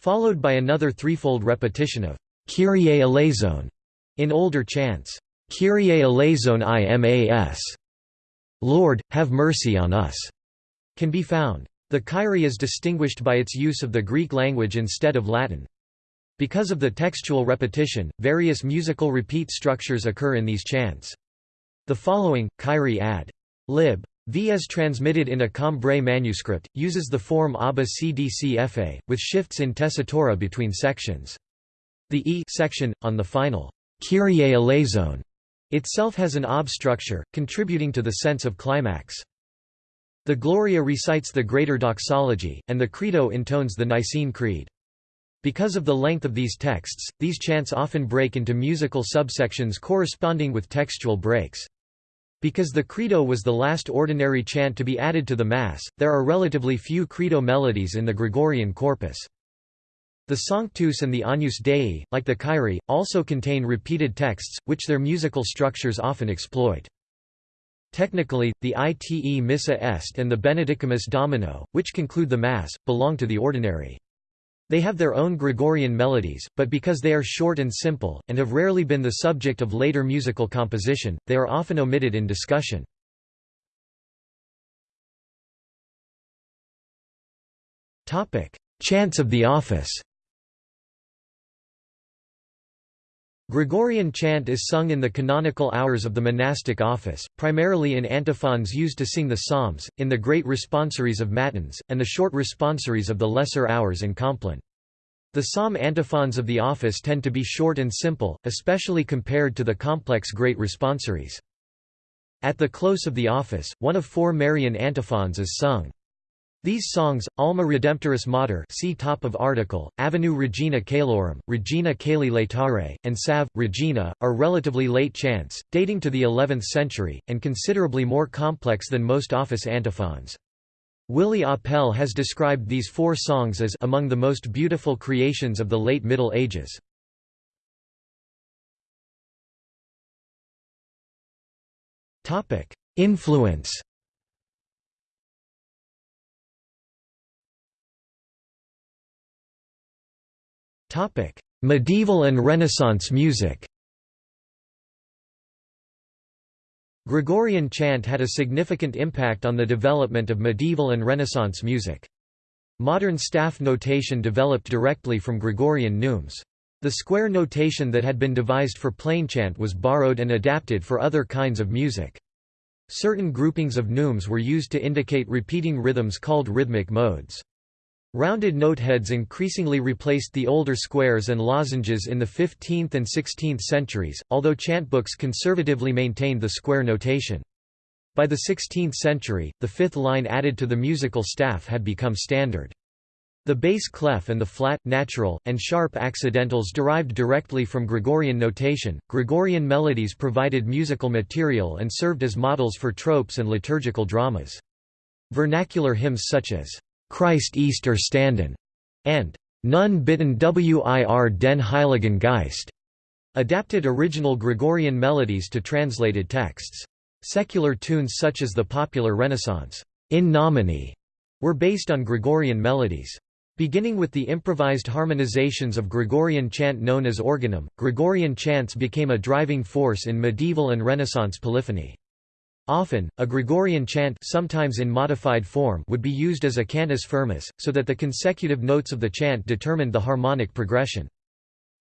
followed by another threefold repetition of Kyrie eleison in older chants, Kyrie eleison imas, Lord, have mercy on us, can be found. The Kyrie is distinguished by its use of the Greek language instead of Latin. Because of the textual repetition, various musical repeat structures occur in these chants. The following, Kyrie ad lib. V as transmitted in a Cambrai manuscript, uses the form Abba Cdcfa, with shifts in tessitura between sections. The E section, on the final Kyrie eleison, itself has an ob structure, contributing to the sense of climax. The Gloria recites the Greater Doxology, and the Credo intones the Nicene Creed. Because of the length of these texts, these chants often break into musical subsections corresponding with textual breaks. Because the Credo was the last ordinary chant to be added to the Mass, there are relatively few Credo melodies in the Gregorian corpus. The Sanctus and the Agnus Dei, like the Kyrie, also contain repeated texts, which their musical structures often exploit. Technically, the Ite Missa Est and the Benedicamus Domino, which conclude the Mass, belong to the ordinary. They have their own Gregorian melodies, but because they are short and simple, and have rarely been the subject of later musical composition, they are often omitted in discussion. Chants of the office Gregorian chant is sung in the canonical hours of the monastic office, primarily in antiphons used to sing the psalms, in the great responsories of matins, and the short responsories of the lesser hours and compline. The psalm antiphons of the office tend to be short and simple, especially compared to the complex great responsories. At the close of the office, one of four Marian antiphons is sung. These songs, Alma Redemptoris Mater see top of article, Ave Regina Caelorum, Regina Caeli Laetare, and Salve. Regina, are relatively late chants, dating to the 11th century, and considerably more complex than most office antiphons. Willi Apel has described these four songs as among the most beautiful creations of the late Middle Ages. Influence Medieval and Renaissance music Gregorian chant had a significant impact on the development of medieval and Renaissance music. Modern staff notation developed directly from Gregorian neumes. The square notation that had been devised for plainchant was borrowed and adapted for other kinds of music. Certain groupings of neumes were used to indicate repeating rhythms called rhythmic modes. Rounded noteheads increasingly replaced the older squares and lozenges in the 15th and 16th centuries, although chant books conservatively maintained the square notation. By the 16th century, the fifth line added to the musical staff had become standard. The bass clef and the flat, natural, and sharp accidentals derived directly from Gregorian notation. Gregorian melodies provided musical material and served as models for tropes and liturgical dramas. Vernacular hymns such as Christ ist erstanden, and Nun bitten wir den Heiligen Geist, adapted original Gregorian melodies to translated texts. Secular tunes such as the popular Renaissance in nomine were based on Gregorian melodies. Beginning with the improvised harmonizations of Gregorian chant known as organum, Gregorian chants became a driving force in medieval and Renaissance polyphony. Often, a Gregorian chant sometimes in modified form would be used as a cantus firmus, so that the consecutive notes of the chant determined the harmonic progression.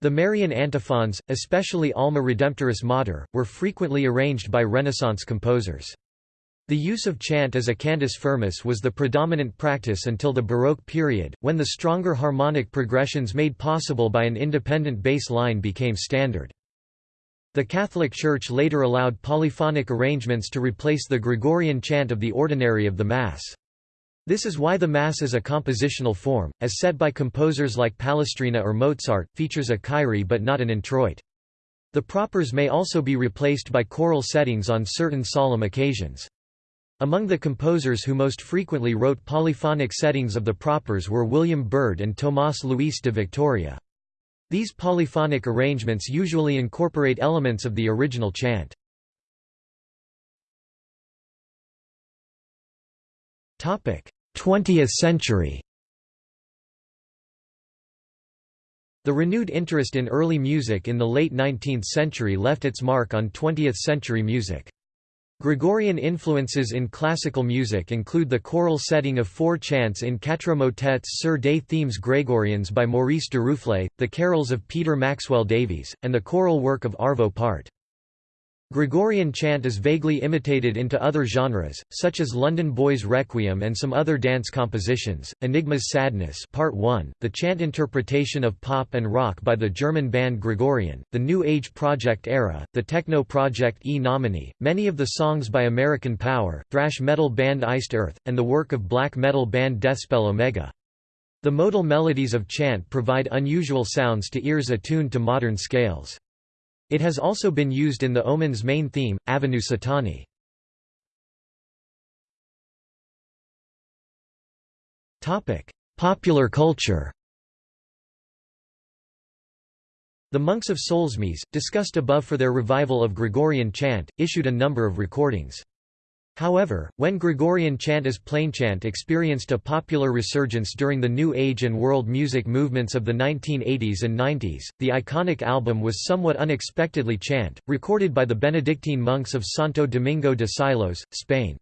The Marian antiphons, especially Alma Redemptoris Mater, were frequently arranged by Renaissance composers. The use of chant as a cantus firmus was the predominant practice until the Baroque period, when the stronger harmonic progressions made possible by an independent bass line became standard. The Catholic Church later allowed polyphonic arrangements to replace the Gregorian chant of the ordinary of the Mass. This is why the Mass as a compositional form, as set by composers like Palestrina or Mozart, features a Kyrie but not an introit. The propers may also be replaced by choral settings on certain solemn occasions. Among the composers who most frequently wrote polyphonic settings of the propers were William Byrd and Tomás Luis de Victoria. These polyphonic arrangements usually incorporate elements of the original chant. Topic: 20th century. The renewed interest in early music in the late 19th century left its mark on 20th century music. Gregorian influences in classical music include the choral setting of four chants in quatre motets sur des themes grégoriens by Maurice Duruflé, the carols of Peter Maxwell Davies, and the choral work of Arvo Pärt. Gregorian chant is vaguely imitated into other genres, such as London Boys' Requiem and some other dance compositions. Enigma's Sadness Part 1, the chant interpretation of pop and rock by the German band Gregorian, the New Age Project era, the techno project E Nomine, many of the songs by American Power, thrash metal band Iced Earth, and the work of black metal band Deathspell Omega. The modal melodies of chant provide unusual sounds to ears attuned to modern scales. It has also been used in the Omen's main theme, Ave Satani. Popular culture The monks of Solesmes, discussed above for their revival of Gregorian chant, issued a number of recordings. However, when Gregorian chant as plainchant experienced a popular resurgence during the New Age and world music movements of the 1980s and 90s, the iconic album was somewhat unexpectedly chant, recorded by the Benedictine monks of Santo Domingo de Silos, Spain.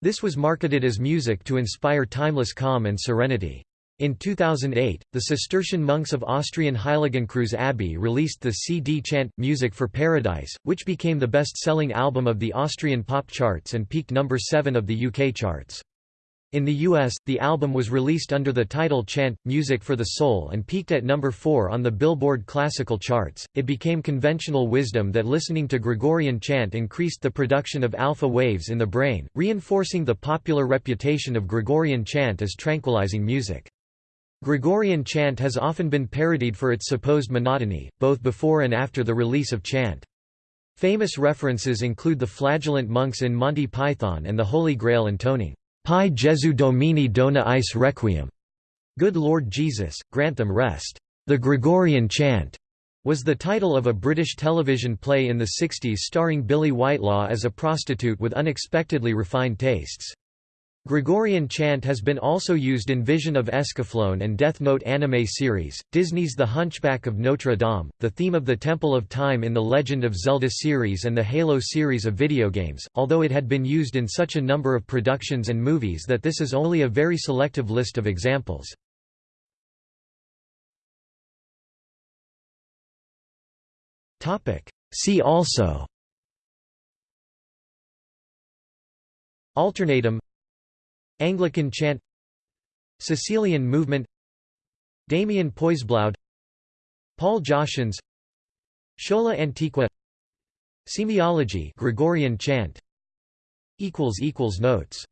This was marketed as music to inspire timeless calm and serenity. In 2008, the Cistercian monks of Austrian Heiligenkreuz Abbey released the CD chant, Music for Paradise, which became the best-selling album of the Austrian pop charts and peaked number 7 of the UK charts. In the US, the album was released under the title Chant, Music for the Soul and peaked at number 4 on the Billboard classical charts. It became conventional wisdom that listening to Gregorian chant increased the production of alpha waves in the brain, reinforcing the popular reputation of Gregorian chant as tranquilizing music. Gregorian chant has often been parodied for its supposed monotony, both before and after the release of chant. Famous references include the flagellant monks in Monty Python and the Holy Grail intoning, Pie Jesu Domine dona eis requiem. Good Lord Jesus, grant them rest. The Gregorian chant was the title of a British television play in the 60s starring Billie Whitelaw as a prostitute with unexpectedly refined tastes. Gregorian chant has been also used in Vision of Escaflowne and Death Note anime series, Disney's The Hunchback of Notre Dame, the theme of the Temple of Time in the Legend of Zelda series and the Halo series of video games, although it had been used in such a number of productions and movies that this is only a very selective list of examples. See also. Alternatim Anglican chant Cecilian movement Damien Poisblaud Paul Joschens Schola Antiqua Semiology Gregorian chant. Equals equals Notes